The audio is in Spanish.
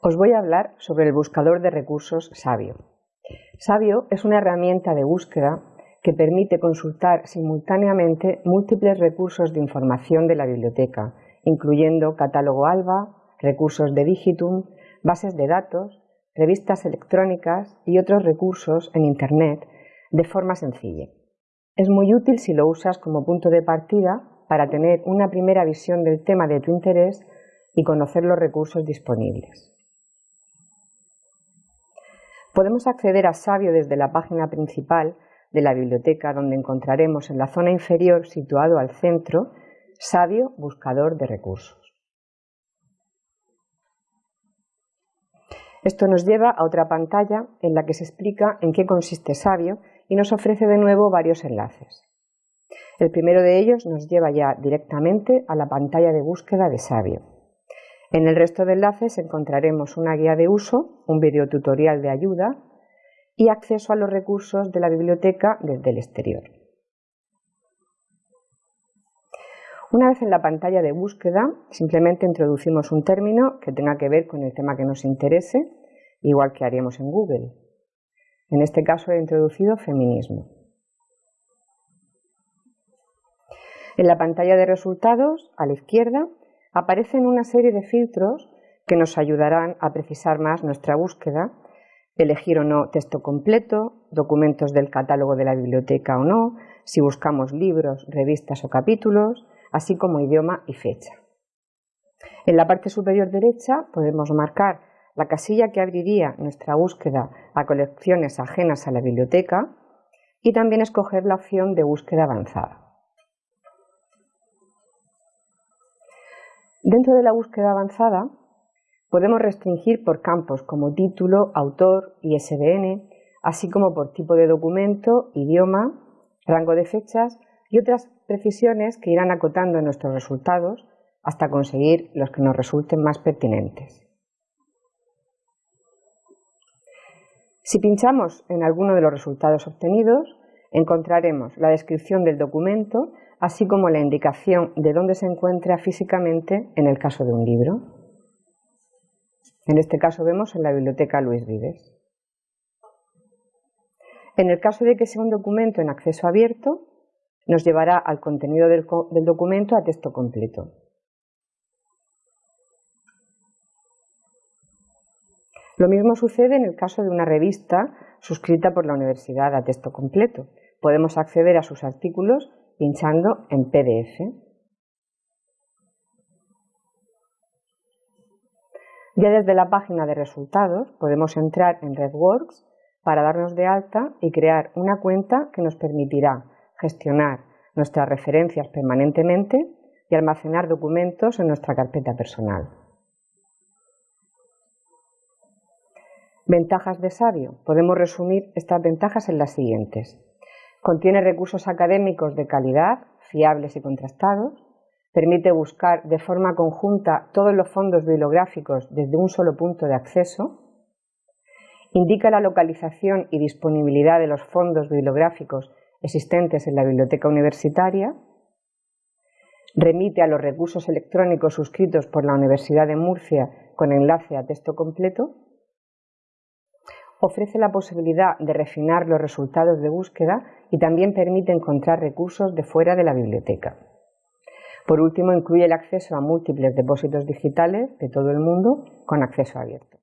Os voy a hablar sobre el buscador de recursos Sabio. Sabio es una herramienta de búsqueda que permite consultar simultáneamente múltiples recursos de información de la biblioteca, incluyendo catálogo ALBA, recursos de Digitum, bases de datos, revistas electrónicas y otros recursos en Internet de forma sencilla. Es muy útil si lo usas como punto de partida para tener una primera visión del tema de tu interés y conocer los recursos disponibles. Podemos acceder a Sabio desde la página principal de la biblioteca donde encontraremos en la zona inferior situado al centro Sabio Buscador de Recursos. Esto nos lleva a otra pantalla en la que se explica en qué consiste Sabio y nos ofrece de nuevo varios enlaces. El primero de ellos nos lleva ya directamente a la pantalla de búsqueda de Sabio. En el resto de enlaces encontraremos una guía de uso, un videotutorial de ayuda y acceso a los recursos de la biblioteca desde el exterior. Una vez en la pantalla de búsqueda, simplemente introducimos un término que tenga que ver con el tema que nos interese, igual que haríamos en Google. En este caso he introducido feminismo. En la pantalla de resultados, a la izquierda, aparecen una serie de filtros que nos ayudarán a precisar más nuestra búsqueda, elegir o no texto completo, documentos del catálogo de la biblioteca o no, si buscamos libros, revistas o capítulos, así como idioma y fecha. En la parte superior derecha podemos marcar la casilla que abriría nuestra búsqueda a colecciones ajenas a la biblioteca y también escoger la opción de búsqueda avanzada. Dentro de la búsqueda avanzada podemos restringir por campos como título, autor, y ISBN, así como por tipo de documento, idioma, rango de fechas y otras precisiones que irán acotando nuestros resultados hasta conseguir los que nos resulten más pertinentes. Si pinchamos en alguno de los resultados obtenidos, encontraremos la descripción del documento, así como la indicación de dónde se encuentra físicamente en el caso de un libro. En este caso vemos en la biblioteca Luis Vives. En el caso de que sea un documento en acceso abierto, nos llevará al contenido del, del documento a texto completo. Lo mismo sucede en el caso de una revista suscrita por la universidad a texto completo. Podemos acceder a sus artículos pinchando en PDF. Ya desde la página de resultados podemos entrar en RedWorks para darnos de alta y crear una cuenta que nos permitirá gestionar nuestras referencias permanentemente y almacenar documentos en nuestra carpeta personal. Ventajas de Sabio. Podemos resumir estas ventajas en las siguientes. Contiene recursos académicos de calidad, fiables y contrastados. Permite buscar de forma conjunta todos los fondos bibliográficos desde un solo punto de acceso. Indica la localización y disponibilidad de los fondos bibliográficos existentes en la biblioteca universitaria. Remite a los recursos electrónicos suscritos por la Universidad de Murcia con enlace a texto completo ofrece la posibilidad de refinar los resultados de búsqueda y también permite encontrar recursos de fuera de la biblioteca. Por último, incluye el acceso a múltiples depósitos digitales de todo el mundo con acceso abierto.